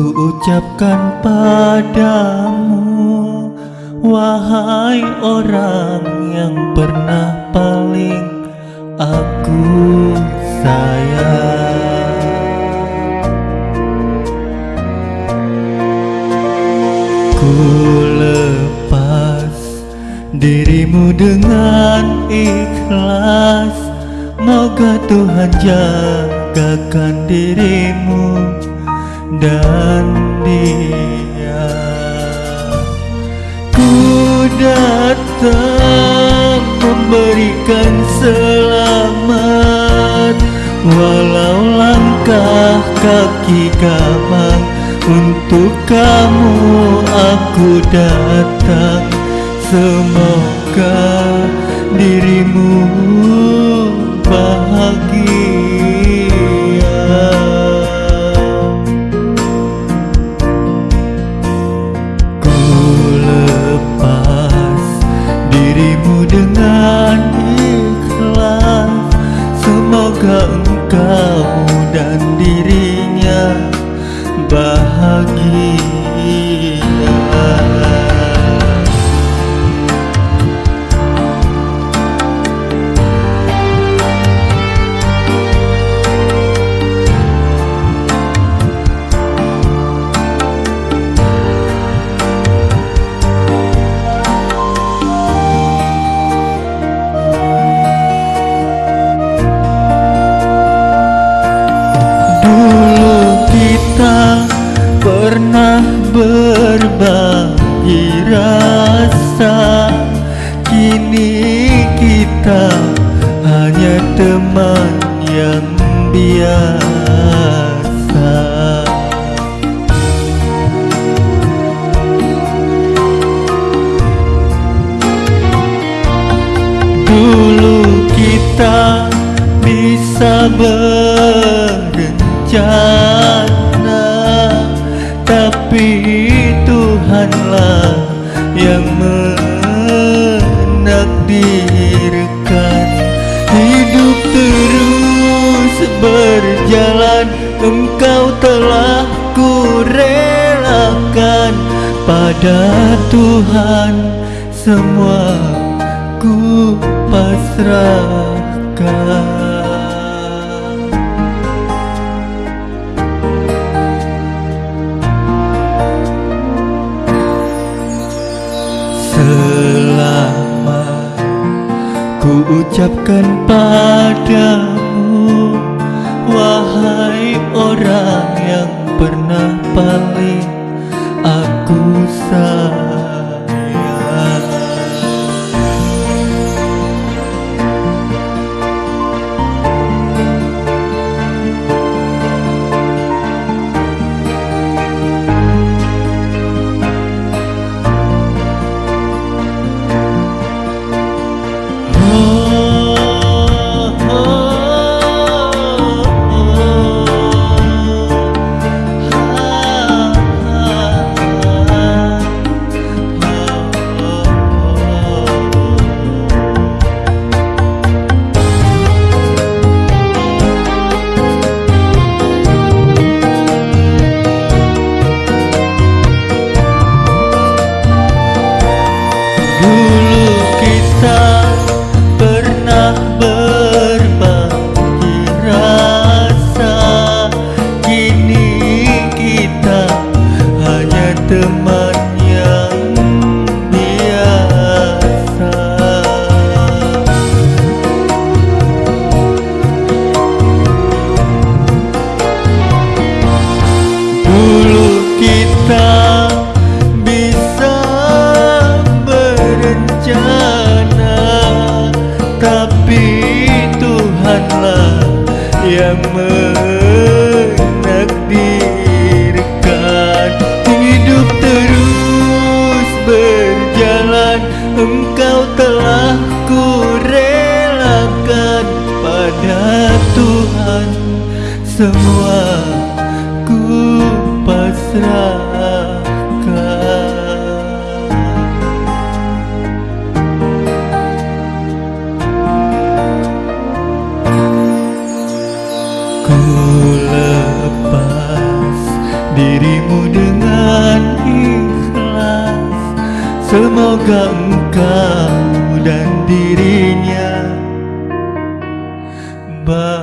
ucapkan padamu Wahai orang yang pernah paling aku sayang. Ku lepas dirimu dengan ikhlas Moga Tuhan jagakan dirimu dan dia Ku datang memberikan selamat. Walau langkah kaki gamang Untuk kamu aku datang. Semoga dirimu dengan ikhlas. Semoga engkau dan dirinya bahagia rasa Kini kita hanya teman yang biasa. Dulu kita bisa berencana tapi Tuhanlah yang menakdirkan Hidup terus berjalan. Engkau telah kurelakan Pada Tuhan semua ku pasrahkan ucapkan padamu Wahai orang yang pernah paling aku sayang yang menakdirkan. Hidup terus berjalan engkau telah kurelakan pada Tuhan. Semua ku pasrah Semoga engkau dan dirinya bahagia